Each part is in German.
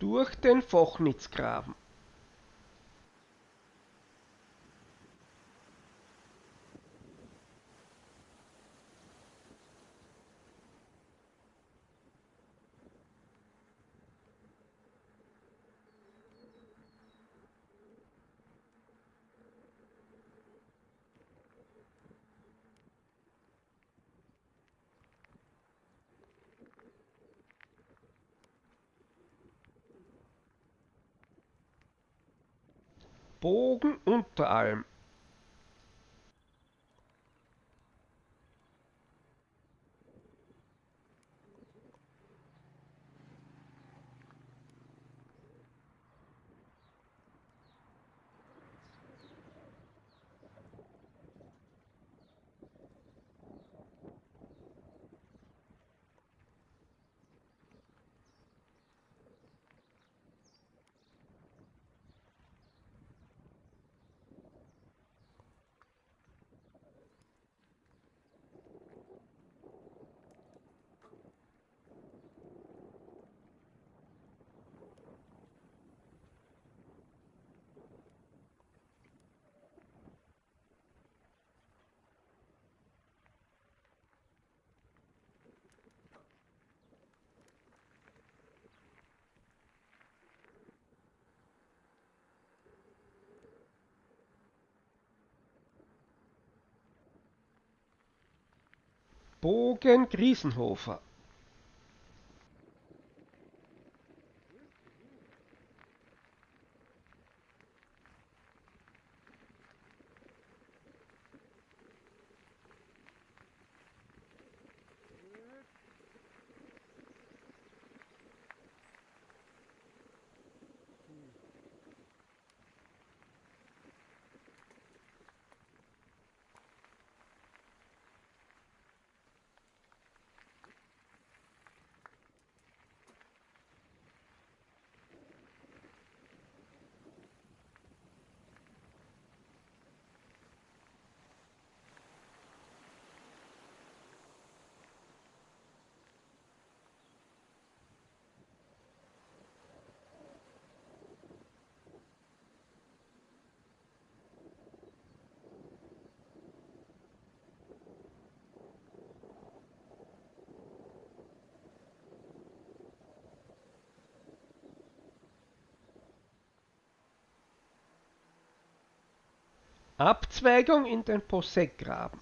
durch den Fachnitzgraben. Bogen Unteralm Bogen Griesenhofer Abzweigung in den Posseckgraben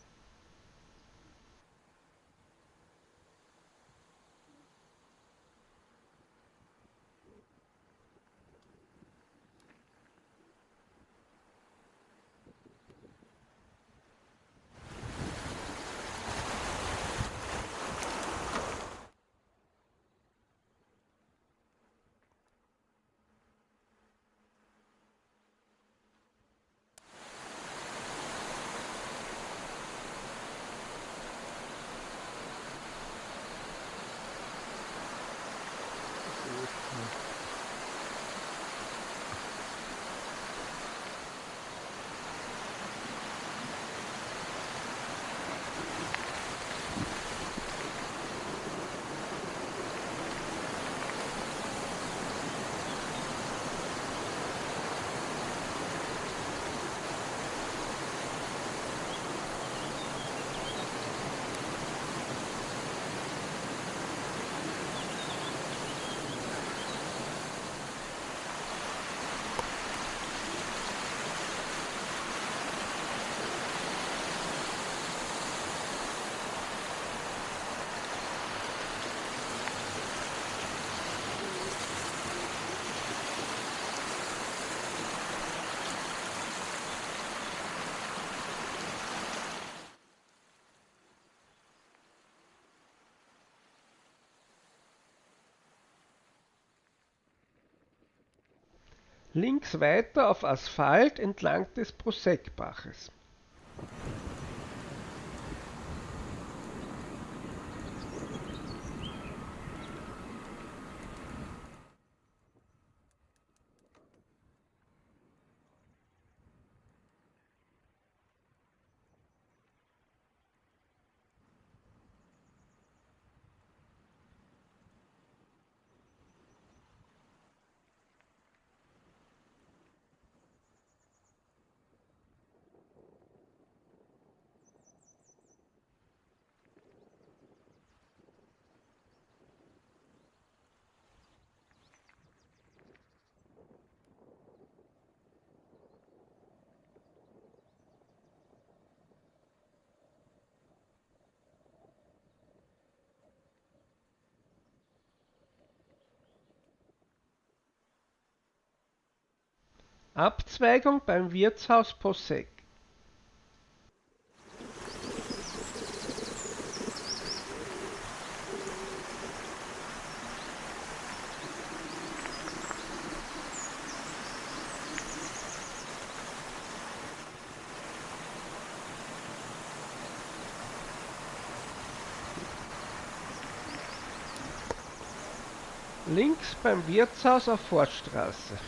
links weiter auf Asphalt entlang des Proseckbaches. Abzweigung beim Wirtshaus Posseck. Links beim Wirtshaus auf Forststraße.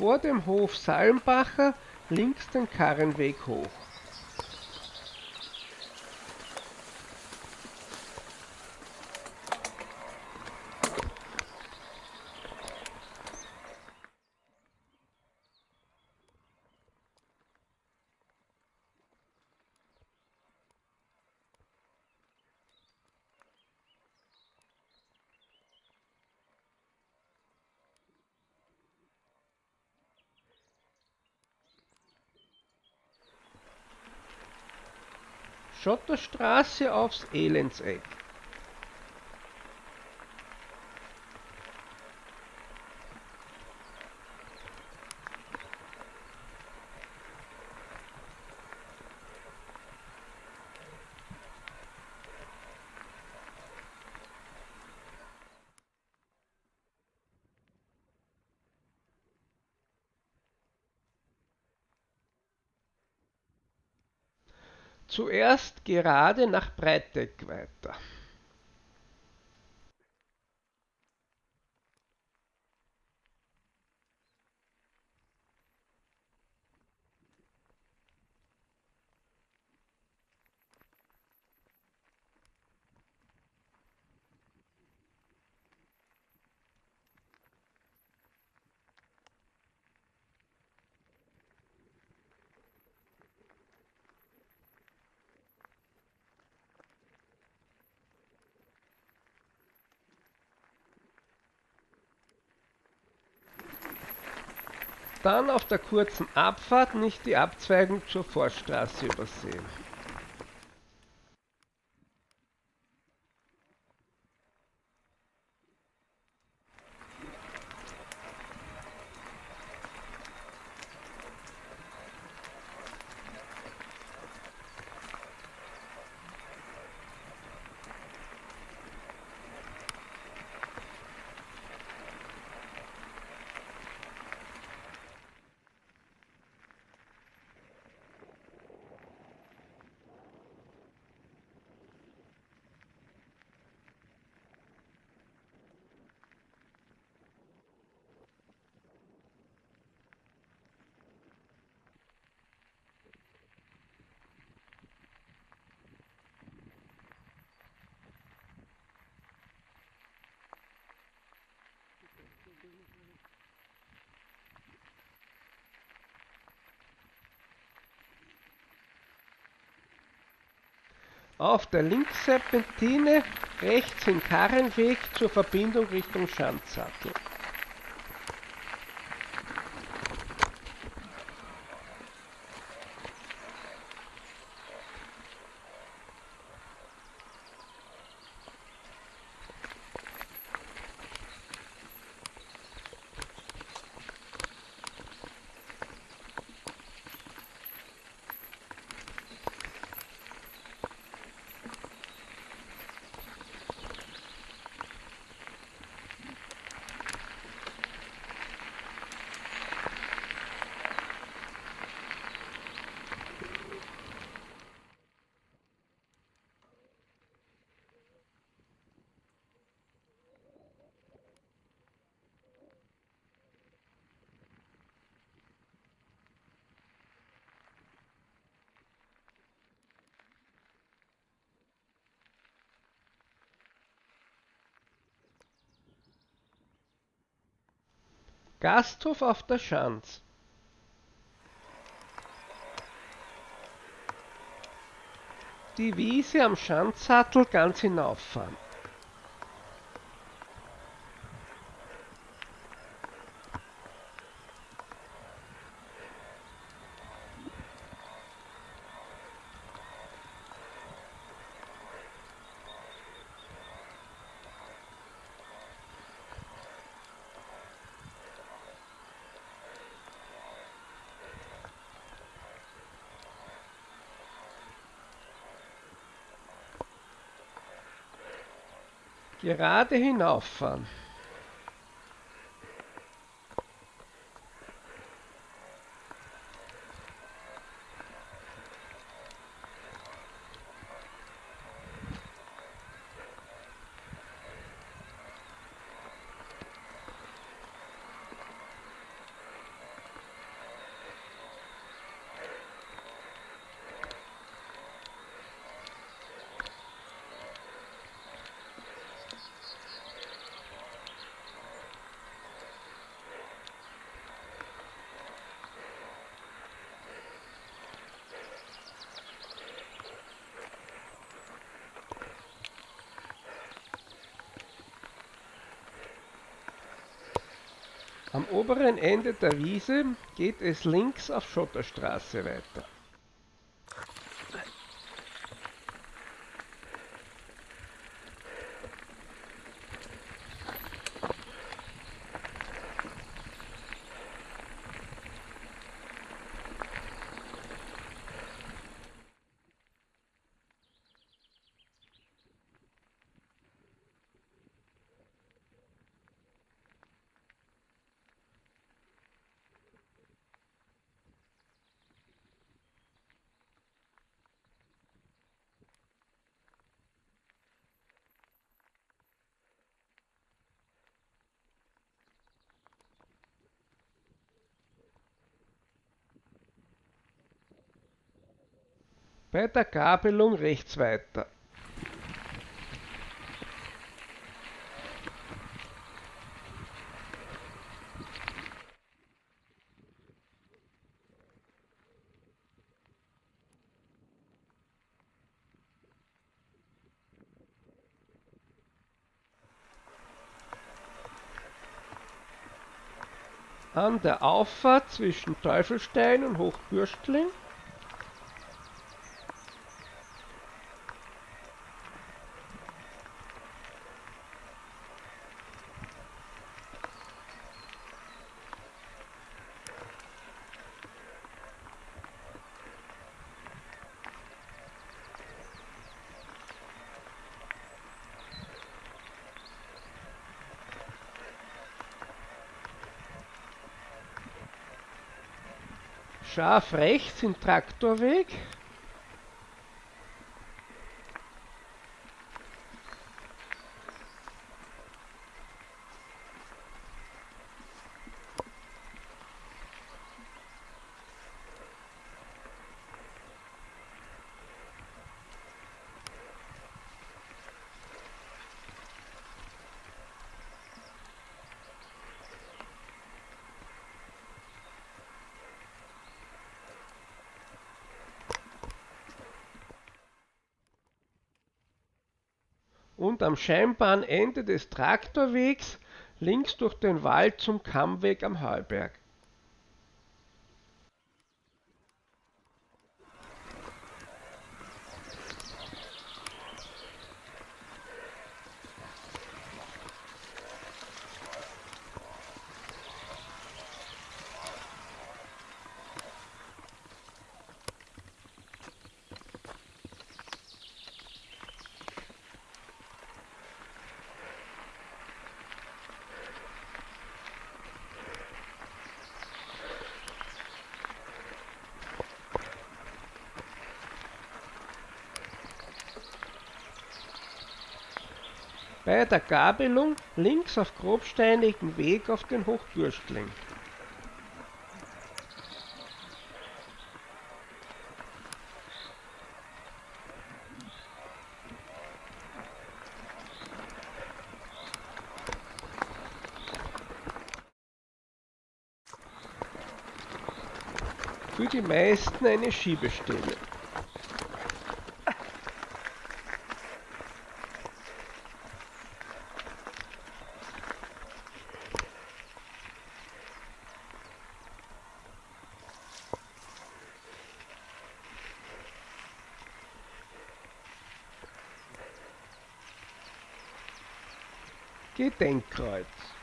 Vor dem Hof Salmbacher links den Karrenweg hoch. Schotterstraße aufs Elendseck. Zuerst gerade nach Breiteck weiter. Dann auf der kurzen Abfahrt nicht die Abzweigung zur Forststraße übersehen. Auf der Linksserpentine rechts den Karrenweg zur Verbindung Richtung Schandsattel. Gasthof auf der Schanz. Die Wiese am Schanzsattel ganz hinauffahren. Gerade hinauffahren. Am oberen Ende der Wiese geht es links auf Schotterstraße weiter. Bei der Gabelung rechts weiter. An der Auffahrt zwischen Teufelstein und Hochbürstling scharf rechts im Traktorweg. Und am scheinbaren Ende des Traktorwegs links durch den Wald zum Kammweg am Heuberg. Bei der Gabelung links auf grobsteinigen Weg auf den Hochbürstling. Für die meisten eine Schiebestelle. denkkreuz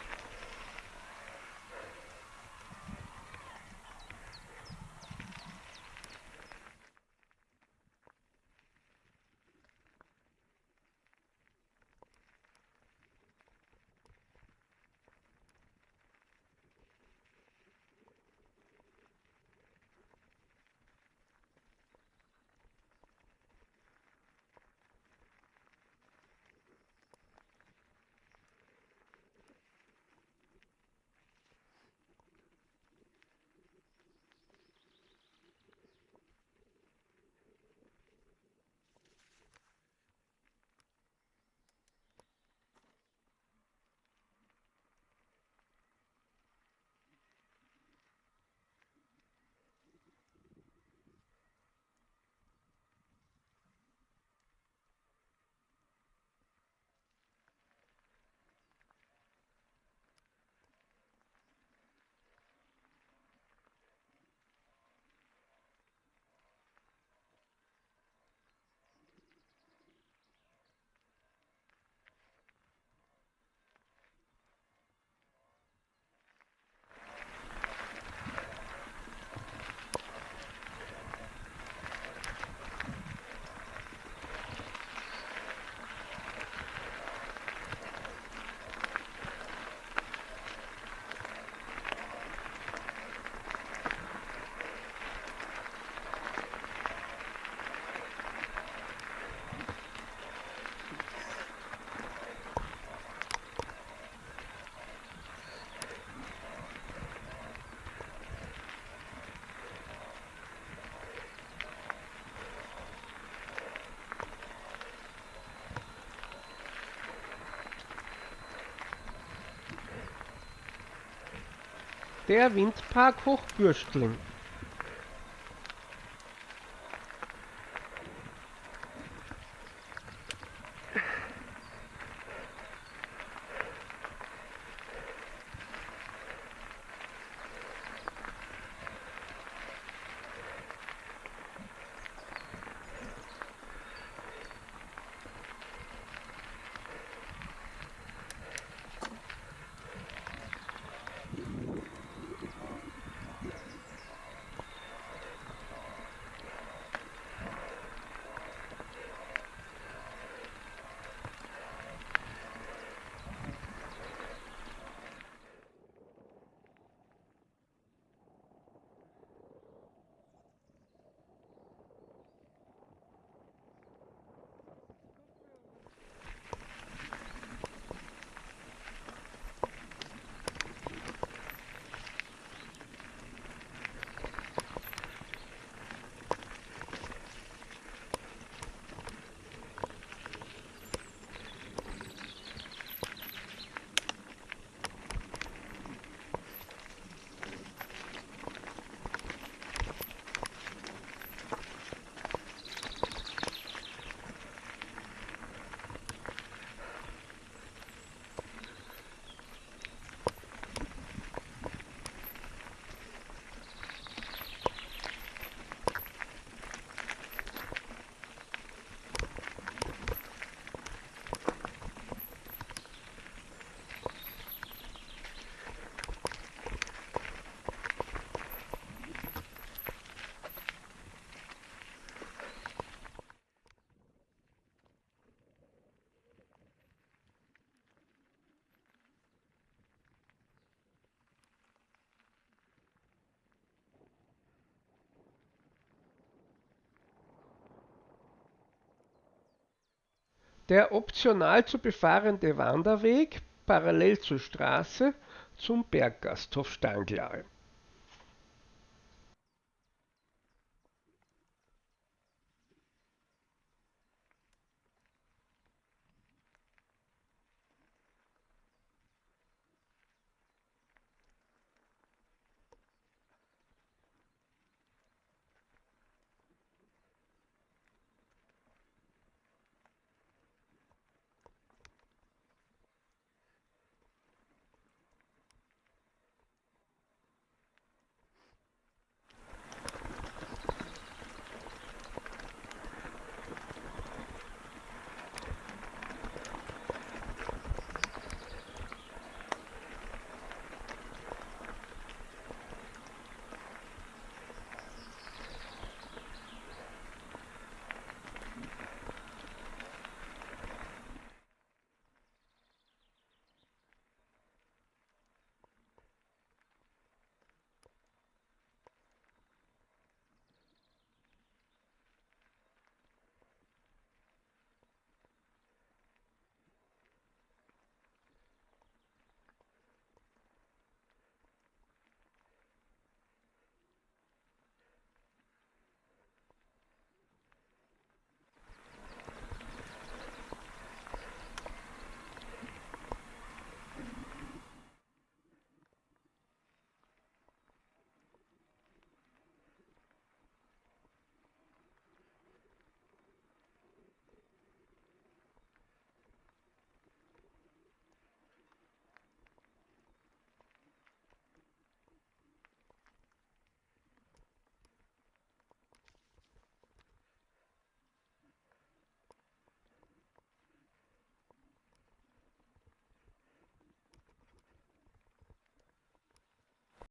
Der Windpark Hochbürstling. Der optional zu befahrende Wanderweg parallel zur Straße zum Berggasthof Stanglare.